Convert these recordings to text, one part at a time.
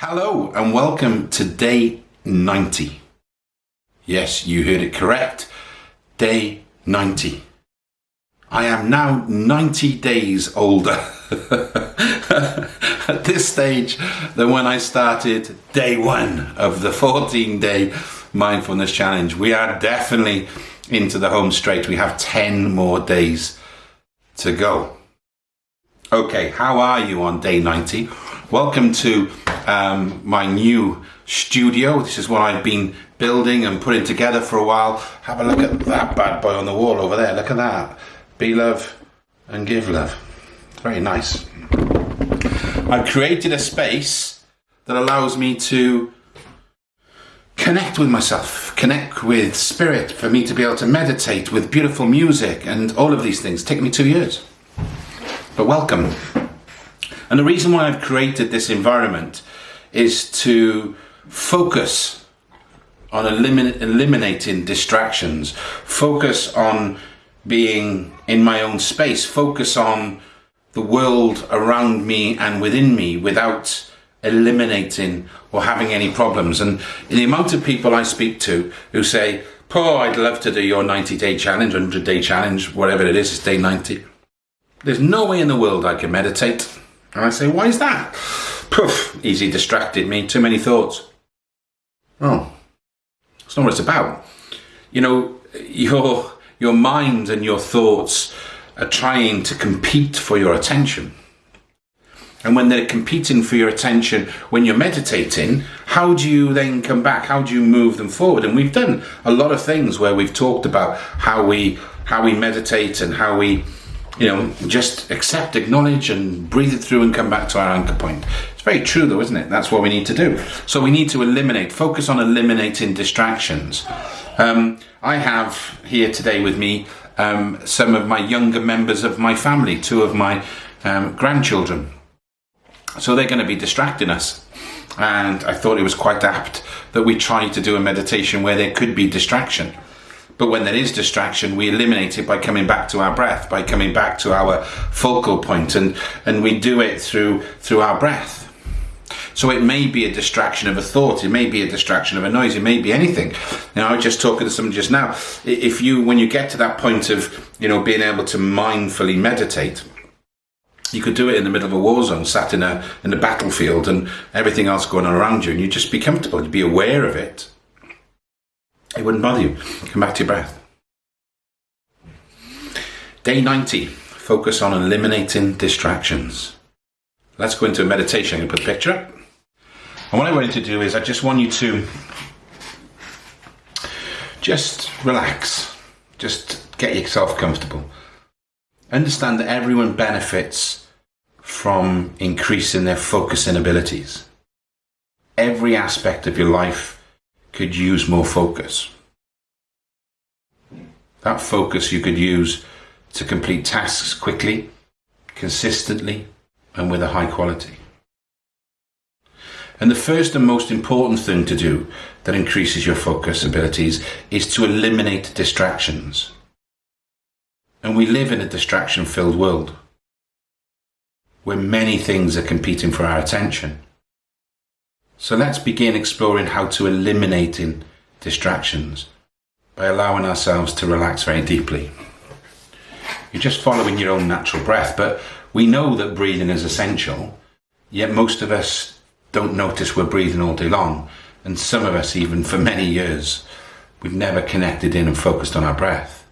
Hello and welcome to day 90. Yes, you heard it correct. Day 90. I am now 90 days older at this stage than when I started day one of the 14 day mindfulness challenge. We are definitely into the home straight. We have 10 more days to go. Okay, how are you on day 90? Welcome to um, my new studio. This is what I've been building and putting together for a while. Have a look at that bad boy on the wall over there. Look at that. Be love and give love. Very nice. I've created a space that allows me to connect with myself, connect with spirit, for me to be able to meditate with beautiful music and all of these things. Take me two years. But welcome. And the reason why I've created this environment is to focus on elimin eliminating distractions, focus on being in my own space, focus on the world around me and within me without eliminating or having any problems. And the amount of people I speak to who say, Paul, I'd love to do your 90 day challenge, 100 day challenge, whatever it is, it's day 90. There's no way in the world I can meditate. And I say, why is that? Poof, easy distracted me, too many thoughts. Oh, that's not what it's about. You know, your, your mind and your thoughts are trying to compete for your attention. And when they're competing for your attention, when you're meditating, how do you then come back? How do you move them forward? And we've done a lot of things where we've talked about how we how we meditate and how we you know, just accept, acknowledge, and breathe it through and come back to our anchor point. It's very true, though, isn't it? That's what we need to do. So we need to eliminate, focus on eliminating distractions. Um, I have here today with me um, some of my younger members of my family, two of my um, grandchildren. So they're going to be distracting us. And I thought it was quite apt that we try to do a meditation where there could be distraction. But when there is distraction, we eliminate it by coming back to our breath, by coming back to our focal point, and, and we do it through, through our breath. So it may be a distraction of a thought, it may be a distraction of a noise, it may be anything. You know, I was just talking to someone just now. If you, when you get to that point of, you know, being able to mindfully meditate, you could do it in the middle of a war zone, sat in a in a battlefield, and everything else going on around you, and you just be comfortable, you'd be aware of it, it wouldn't bother you. Come back to your breath. Day 90. Focus on eliminating distractions. Let's go into a meditation. I'm going to put a picture up. And what I want you to do is I just want you to just relax. Just get yourself comfortable. Understand that everyone benefits from increasing their focusing abilities. Every aspect of your life could use more focus. That focus you could use to complete tasks quickly, consistently, and with a high quality. And the first and most important thing to do that increases your focus abilities is to eliminate distractions. And we live in a distraction filled world where many things are competing for our attention. So let's begin exploring how to eliminating distractions by allowing ourselves to relax very deeply. You're just following your own natural breath, but we know that breathing is essential, yet most of us don't notice we're breathing all day long, and some of us, even for many years, we've never connected in and focused on our breath.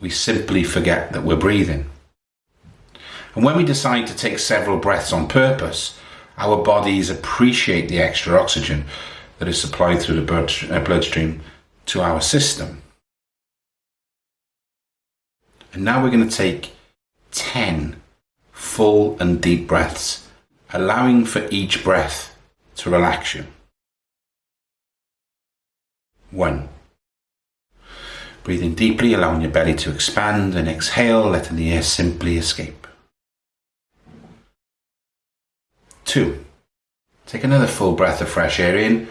We simply forget that we're breathing. And when we decide to take several breaths on purpose, our bodies appreciate the extra oxygen that is supplied through the blood, uh, bloodstream to our system. And now we're going to take 10 full and deep breaths, allowing for each breath to relax you. One. Breathing deeply, allowing your belly to expand, and exhale, letting the air simply escape. Two, take another full breath of fresh air in.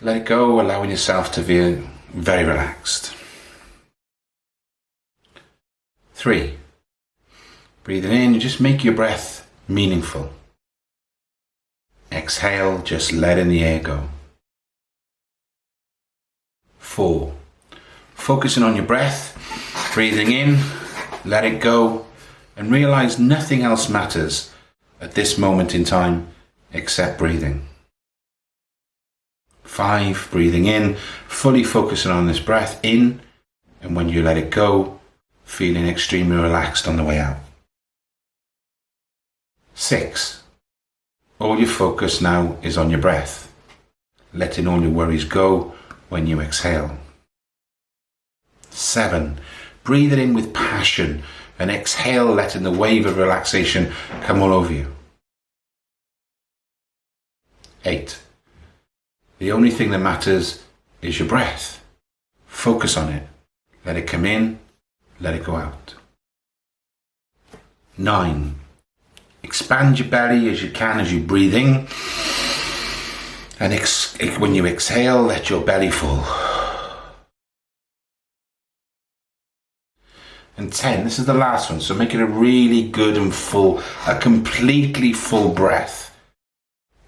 Let it go, allowing yourself to feel very relaxed. Three, breathing in, just make your breath meaningful. Exhale, just letting the air go. Four. Focusing on your breath, breathing in, let it go, and realize nothing else matters at this moment in time except breathing. Five, breathing in, fully focusing on this breath in, and when you let it go, feeling extremely relaxed on the way out. Six, all your focus now is on your breath, letting all your worries go when you exhale. Seven, breathe it in with passion and exhale, letting the wave of relaxation come all over you. Eight, the only thing that matters is your breath. Focus on it. Let it come in, let it go out. Nine, expand your belly as you can as you breathe in. And when you exhale, let your belly fall. And 10, this is the last one, so make it a really good and full, a completely full breath.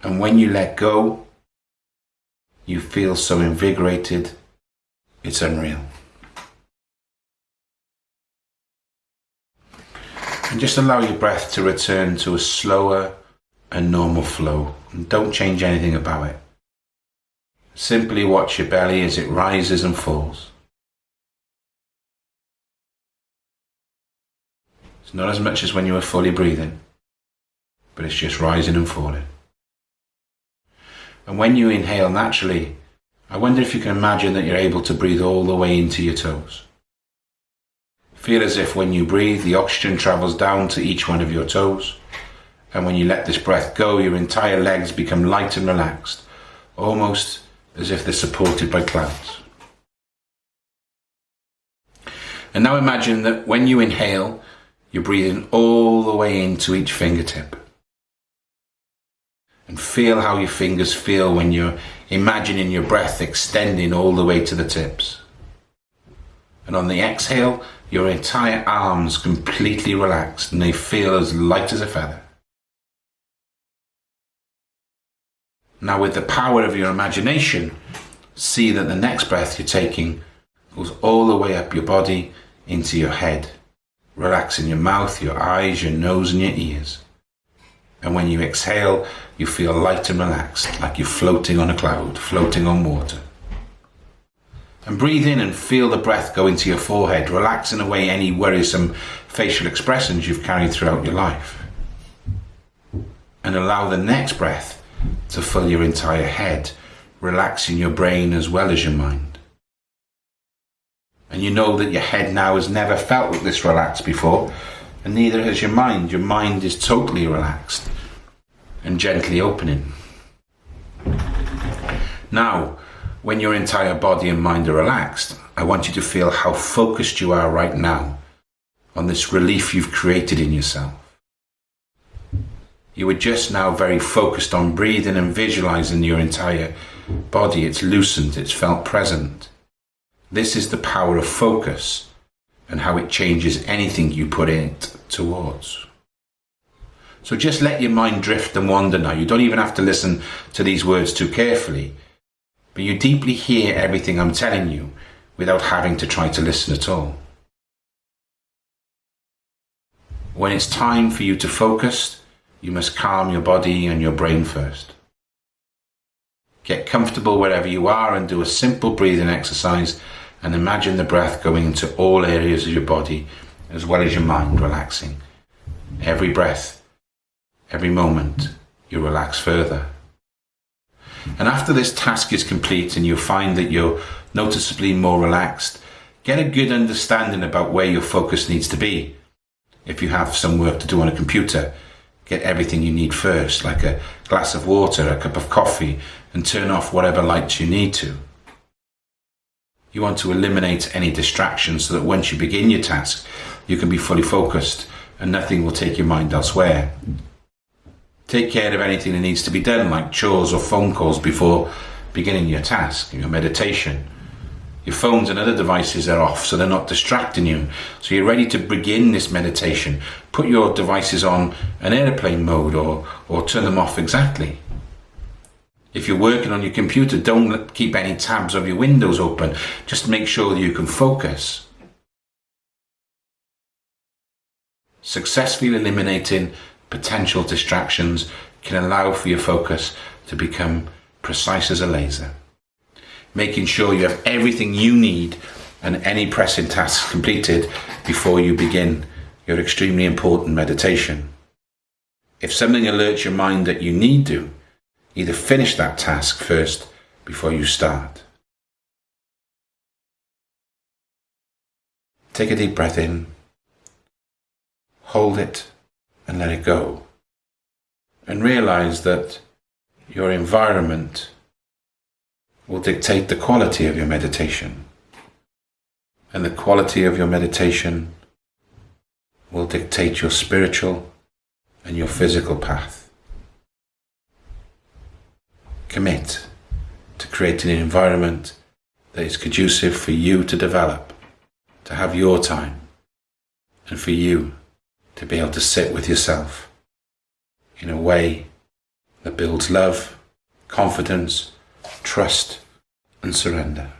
And when you let go, you feel so invigorated, it's unreal. And just allow your breath to return to a slower and normal flow. And don't change anything about it. Simply watch your belly as it rises and falls. It's not as much as when you were fully breathing, but it's just rising and falling. And when you inhale naturally, I wonder if you can imagine that you're able to breathe all the way into your toes. Feel as if when you breathe, the oxygen travels down to each one of your toes. And when you let this breath go, your entire legs become light and relaxed, almost as if they're supported by clouds. And now imagine that when you inhale, you're breathing all the way into each fingertip. And feel how your fingers feel when you're imagining your breath extending all the way to the tips. And on the exhale, your entire arms completely relaxed and they feel as light as a feather. Now with the power of your imagination, see that the next breath you're taking goes all the way up your body into your head, relaxing your mouth, your eyes, your nose and your ears. And when you exhale, you feel light and relaxed, like you're floating on a cloud, floating on water. And breathe in and feel the breath go into your forehead, relaxing away any worrisome facial expressions you've carried throughout your life. And allow the next breath to fill your entire head, relaxing your brain as well as your mind. And you know that your head now has never felt this relaxed before, and neither has your mind. Your mind is totally relaxed and gently opening. Now, when your entire body and mind are relaxed, I want you to feel how focused you are right now on this relief you've created in yourself. You are just now very focused on breathing and visualizing your entire body. It's loosened, it's felt present. This is the power of focus and how it changes anything you put it towards. So just let your mind drift and wander now. You don't even have to listen to these words too carefully, but you deeply hear everything I'm telling you without having to try to listen at all. When it's time for you to focus, you must calm your body and your brain first. Get comfortable wherever you are and do a simple breathing exercise and imagine the breath going into all areas of your body as well as your mind relaxing. Every breath, every moment, you relax further. And after this task is complete and you find that you're noticeably more relaxed, get a good understanding about where your focus needs to be. If you have some work to do on a computer, get everything you need first, like a glass of water, a cup of coffee, and turn off whatever lights you need to. You want to eliminate any distractions so that once you begin your task, you can be fully focused and nothing will take your mind elsewhere. Take care of anything that needs to be done, like chores or phone calls before beginning your task, your meditation. Your phones and other devices are off so they're not distracting you. So you're ready to begin this meditation. Put your devices on an airplane mode or, or turn them off exactly. If you're working on your computer, don't keep any tabs of your windows open. Just make sure that you can focus. Successfully eliminating potential distractions can allow for your focus to become precise as a laser. Making sure you have everything you need and any pressing tasks completed before you begin your extremely important meditation. If something alerts your mind that you need to, either finish that task first before you start. Take a deep breath in, hold it and let it go. And realize that your environment will dictate the quality of your meditation. And the quality of your meditation will dictate your spiritual and your physical path. Commit to creating an environment that is conducive for you to develop, to have your time, and for you to be able to sit with yourself in a way that builds love, confidence, trust, and surrender.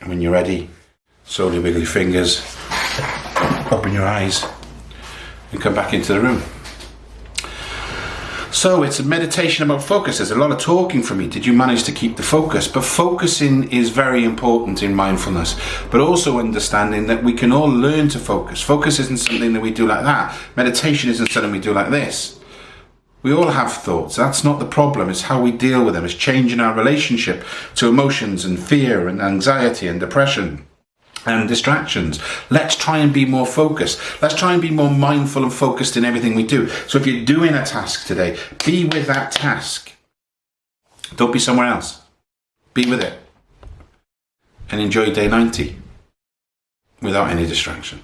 And when you're ready, slowly wiggle your fingers, open your eyes, and come back into the room. So it's a meditation about focus. There's a lot of talking from me. Did you manage to keep the focus? But focusing is very important in mindfulness, but also understanding that we can all learn to focus. Focus isn't something that we do like that. Meditation isn't something we do like this. We all have thoughts. That's not the problem. It's how we deal with them. It's changing our relationship to emotions and fear and anxiety and depression and distractions. Let's try and be more focused. Let's try and be more mindful and focused in everything we do. So if you're doing a task today, be with that task. Don't be somewhere else. Be with it. And enjoy day 90 without any distraction.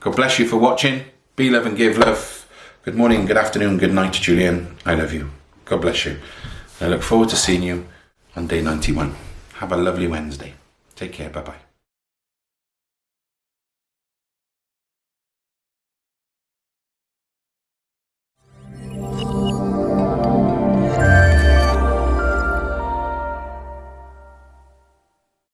God bless you for watching. Be love and give love. Good morning, good afternoon, good night, Julian. I love you. God bless you. I look forward to seeing you on day 91. Have a lovely Wednesday. Take care. Bye bye.